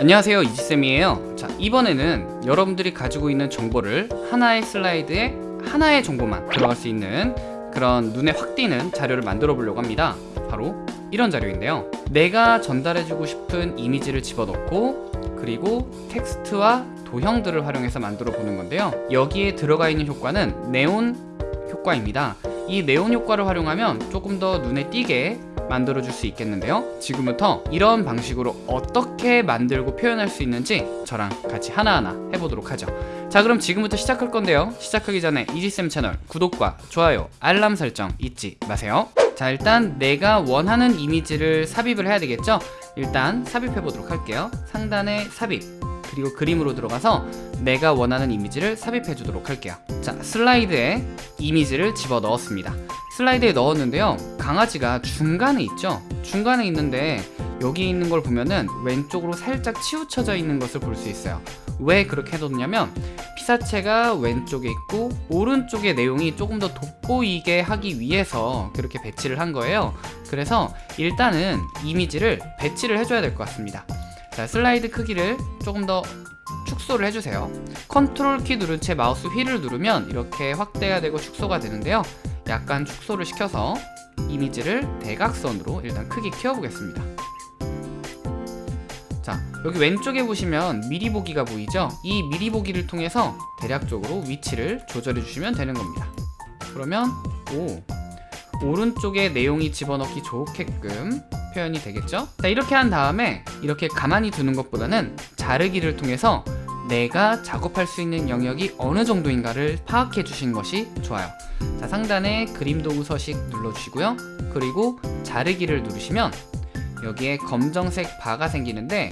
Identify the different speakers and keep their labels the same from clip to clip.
Speaker 1: 안녕하세요 이지쌤이에요. 자 이번에는 여러분들이 가지고 있는 정보를 하나의 슬라이드에 하나의 정보만 들어갈 수 있는 그런 눈에 확 띄는 자료를 만들어 보려고 합니다. 바로 이런 자료인데요. 내가 전달해주고 싶은 이미지를 집어넣고 그리고 텍스트와 도형들을 활용해서 만들어 보는 건데요. 여기에 들어가 있는 효과는 네온 효과입니다. 이 네온 효과를 활용하면 조금 더 눈에 띄게 만들어 줄 수 있겠는데요? 지금부터 이런 방식으로 어떻게 만들고 표현할 수 있는지 저랑 같이 하나하나 해보도록 하죠. 자 그럼 지금부터 시작할 건데요. 시작하기 전에 이지쌤 채널 구독과 좋아요 알람 설정 잊지 마세요. 자 일단 내가 원하는 이미지를 삽입을 해야 되겠죠? 일단 삽입해 보도록 할게요. 상단에 삽입 그리고 그림으로 들어가서 내가 원하는 이미지를 삽입해 주도록 할게요. 자 슬라이드에 이미지를 집어 넣었습니다. 슬라이드에 넣었는데요. 강아지가 중간에 있죠? 중간에 있는데 여기 있는 걸 보면은 왼쪽으로 살짝 치우쳐져 있는 것을 볼 수 있어요. 왜 그렇게 해뒀냐면 피사체가 왼쪽에 있고 오른쪽의 내용이 조금 더 돋보이게 하기 위해서 그렇게 배치를 한 거예요. 그래서 일단은 이미지를 배치를 해줘야 될 것 같습니다 자 슬라이드 크기를 조금 더 축소를 해주세요. 컨트롤 키 누른 채 마우스 휠을 누르면 이렇게 확대가 되고 축소가 되는데요. 약간 축소를 시켜서 이미지를 대각선으로 일단 크기 키워보겠습니다. 자 여기 왼쪽에 보시면 미리 보기가 보이죠? 이 미리 보기를 통해서 대략적으로 위치를 조절해 주시면 되는 겁니다. 그러면 오 오른쪽에 내용이 집어넣기 좋게끔 표현이 되겠죠? 자 이렇게 한 다음에 이렇게 가만히 두는 것보다는 자르기를 통해서 내가 작업할 수 있는 영역이 어느 정도인가를 파악해 주신 것이 좋아요. 자 상단에 그림 도구 서식 눌러주시고요. 그리고 자르기를 누르시면 여기에 검정색 바가 생기는데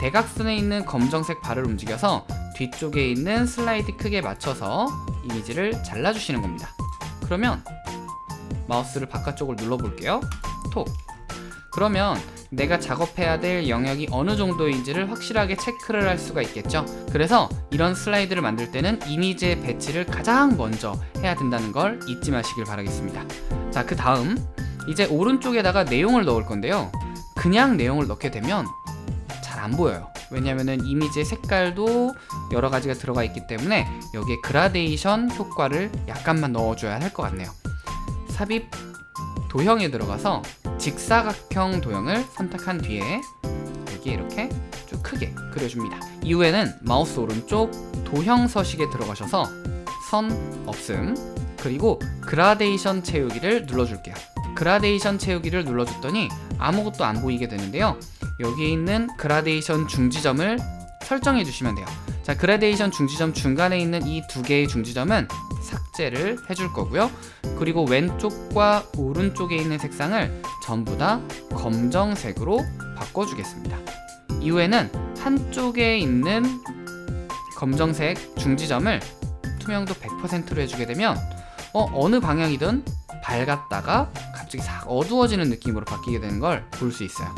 Speaker 1: 대각선에 있는 검정색 바를 움직여서 뒤쪽에 있는 슬라이드 크기에 맞춰서 이미지를 잘라주시는 겁니다. 그러면 마우스를 바깥쪽을 눌러볼게요. 톡 그러면 내가 작업해야 될 영역이 어느 정도인지를 확실하게 체크를 할 수가 있겠죠? 그래서 이런 슬라이드를 만들 때는 이미지의 배치를 가장 먼저 해야 된다는 걸 잊지 마시길 바라겠습니다. 자 그 다음. 이제 오른쪽에다가 내용을 넣을 건데요. 그냥 내용을 넣게 되면 잘 안 보여요. 왜냐면은 이미지의 색깔도 여러 가지가 들어가 있기 때문에 여기에 그라데이션 효과를 약간만 넣어줘야 할 것 같네요. 삽입 도형에 들어가서 직사각형 도형을 선택한 뒤에 여기 이렇게 쭉 크게 그려줍니다. 이후에는 마우스 오른쪽 도형 서식에 들어가셔서 선 없음 그리고 그라데이션 채우기를 눌러줄게요. 그라데이션 채우기를 눌러줬더니 아무것도 안 보이게 되는데요. 여기 있는 그라데이션 중지점을 설정해 주시면 돼요 자 그라데이션 중지점 중간에 있는 이 두 개의 중지점은 삭제를 해줄 거고요. 그리고 왼쪽과 오른쪽에 있는 색상을 전부 다 검정색으로 바꿔주겠습니다. 이후에는 한쪽에 있는 검정색 중지점을 투명도 100%로 해주게 되면 어, 어느 방향이든 밝았다가 갑자기 싹 어두워지는 느낌으로 바뀌게 되는 걸 볼 수 있어요.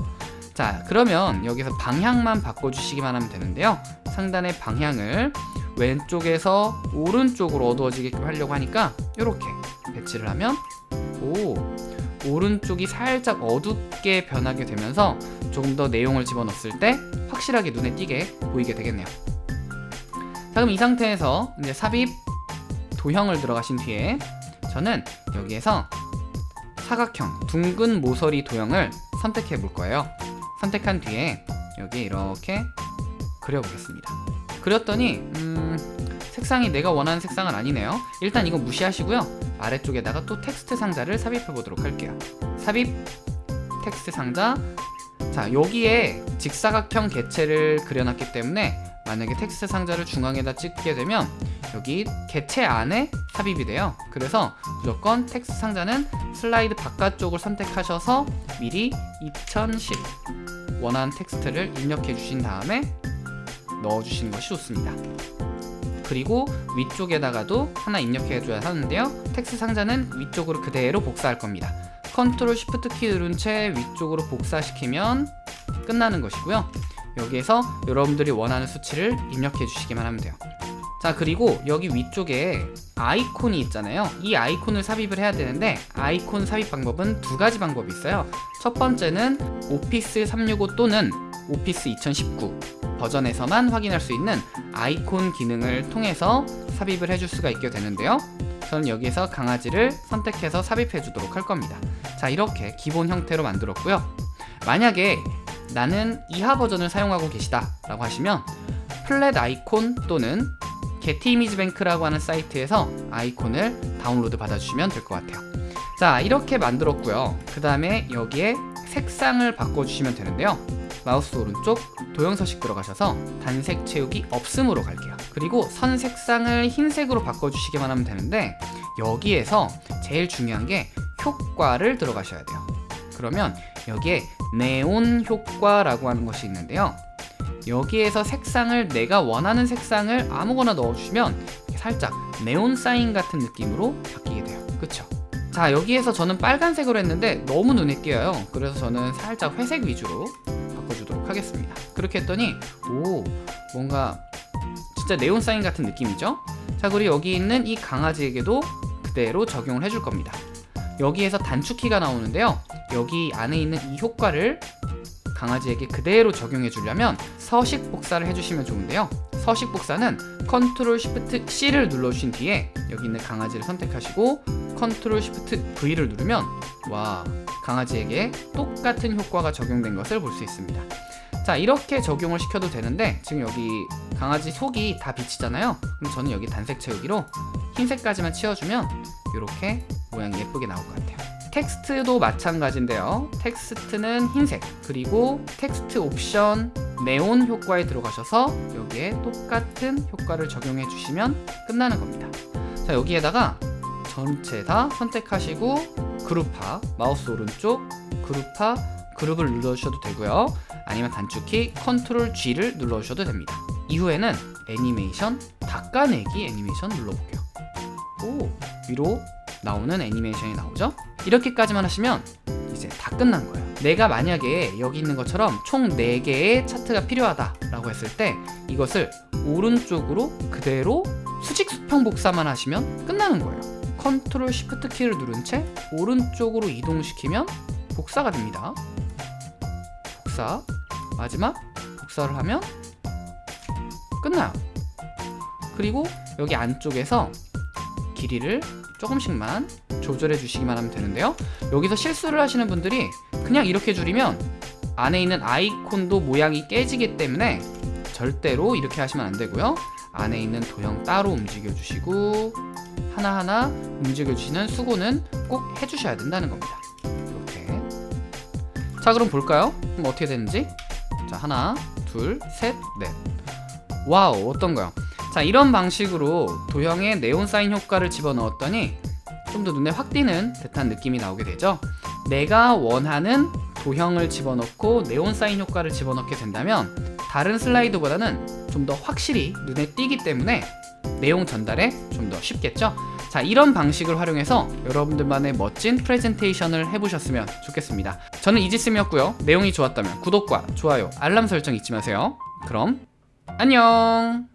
Speaker 1: 자 그러면 여기서 방향만 바꿔주시기만 하면 되는데요 상단의 방향을 왼쪽에서 오른쪽으로 어두워지게 하려고 하니까 이렇게 배치를 하면 오 오른쪽이 살짝 어둡게 변하게 되면서 조금 더 내용을 집어넣었을 때 확실하게 눈에 띄게 보이게 되겠네요. 자 그럼 이 상태에서 이제 삽입 도형을 들어가신 뒤에 저는 여기에서 사각형 둥근 모서리 도형을 선택해 볼 거예요. 선택한 뒤에 여기 이렇게 그려보겠습니다. 그렸더니 음, 색상이 내가 원하는 색상은 아니네요. 일단 이거 무시하시고요. 아래쪽에다가 또 텍스트 상자를 삽입해 보도록 할게요. 삽입 텍스트 상자. 자 여기에 직사각형 개체를 그려놨기 때문에 만약에 텍스트 상자를 중앙에다 찍게 되면 여기 개체 안에 삽입이 돼요. 그래서 무조건 텍스트 상자는 슬라이드 바깥쪽을 선택하셔서 미리 2010 원하는 텍스트를 입력해 주신 다음에 넣어주시는 것이 좋습니다. 그리고 위쪽에다가도 하나 입력해 줘야 하는데요. 텍스트 상자는 위쪽으로 그대로 복사할 겁니다. 컨트롤 쉬프트 키 누른 채 위쪽으로 복사시키면 끝나는 것이고요. 여기에서 여러분들이 원하는 수치를 입력해 주시기만 하면 돼요. 자 그리고 여기 위쪽에 아이콘이 있잖아요. 이 아이콘을 삽입을 해야 되는데 아이콘 삽입 방법은 두 가지 방법이 있어요. 첫 번째는 오피스 365 또는 오피스 2019 버전에서만 확인할 수 있는 아이콘 기능을 통해서 삽입을 해줄 수가 있게 되는데요. 저는 여기에서 강아지를 선택해서 삽입해 주도록 할 겁니다. 자 이렇게 기본 형태로 만들었고요. 만약에 나는 이하 버전을 사용하고 계시다 라고 하시면 플랫 아이콘 또는 게티 이미지 뱅크라고 하는 사이트에서 아이콘을 다운로드 받아주시면 될 것 같아요. 자 이렇게 만들었고요. 그 다음에 여기에 색상을 바꿔주시면 되는데요 마우스 오른쪽 도형 서식 들어가셔서 단색 채우기 없음으로 갈게요. 그리고 선 색상을 흰색으로 바꿔주시기만 하면 되는데 여기에서 제일 중요한 게 효과를 들어가셔야 돼요. 그러면 여기에 네온 효과라고 하는 것이 있는데요. 여기에서 색상을 내가 원하는 색상을 아무거나 넣어주시면 살짝 네온 사인 같은 느낌으로 바뀌게 돼요. 그쵸? 자 여기에서 저는 빨간색으로 했는데 너무 눈에 띄어요. 그래서 저는 살짝 회색 위주로 하겠습니다. 그렇게 했더니 오 뭔가 진짜 네온 사인 같은 느낌이죠? 자 그리고 여기 있는 이 강아지에게도 그대로 적용을 해줄 겁니다. 여기에서 단축키가 나오는데요. 여기 안에 있는 이 효과를 강아지에게 그대로 적용해 주려면 서식 복사를 해주시면 좋은데요. 서식 복사는 컨트롤 쉬프트 C를 눌러주신 뒤에 여기 있는 강아지를 선택하시고 컨트롤 쉬프트 V를 누르면 와 강아지에게 똑같은 효과가 적용된 것을 볼 수 있습니다 자 이렇게 적용을 시켜도 되는데 지금 여기 강아지 속이 다 비치잖아요. 그럼 저는 여기 단색 채우기로 흰색까지만 채워주면 이렇게 모양이 예쁘게 나올 것 같아요. 텍스트도 마찬가지인데요. 텍스트는 흰색 그리고 텍스트 옵션 네온 효과에 들어가셔서 여기에 똑같은 효과를 적용해 주시면 끝나는 겁니다. 자 여기에다가 전체 다 선택하시고 그룹화 마우스 오른쪽 그룹화 그룹을 눌러주셔도 되고요 아니면 단축키 컨트롤 G를 눌러주셔도 됩니다. 이후에는 애니메이션 닦아내기 애니메이션 눌러볼게요. 오 위로 나오는 애니메이션이 나오죠? 이렇게까지만 하시면 이제 다 끝난 거예요. 내가 만약에 여기 있는 것처럼 총 4개의 차트가 필요하다 라고 했을 때 이것을 오른쪽으로 그대로 수직 수평 복사만 하시면 끝나는 거예요. 컨트롤 쉬프트 키를 누른 채 오른쪽으로 이동시키면 복사가 됩니다. 복사 마지막 복사를 하면 끝나요. 그리고 여기 안쪽에서 길이를 조금씩만 조절해 주시기만 하면 되는데요. 여기서 실수를 하시는 분들이 그냥 이렇게 줄이면 안에 있는 아이콘도 모양이 깨지기 때문에 절대로 이렇게 하시면 안 되고요. 안에 있는 도형 따로 움직여 주시고 하나하나 움직여 주시는 수고는 꼭 해주셔야 된다는 겁니다. 이렇게. 자 그럼 볼까요? 그럼 어떻게 되는지 자 하나 둘셋넷 와우 어떤가요? 자 이런 방식으로 도형에 네온 사인 효과를 집어넣었더니 좀 더 눈에 확 띄는 듯한 느낌이 나오게 되죠 내가 원하는 도형을 집어넣고 네온 사인 효과를 집어넣게 된다면 다른 슬라이드보다는 좀 더 확실히 눈에 띄기 때문에 내용 전달에 좀 더 쉽겠죠? 자 이런 방식을 활용해서 여러분들만의 멋진 프레젠테이션을 해보셨으면 좋겠습니다. 저는 이지쌤이었고요. 내용이 좋았다면 구독과 좋아요 알람 설정 잊지 마세요. 그럼 안녕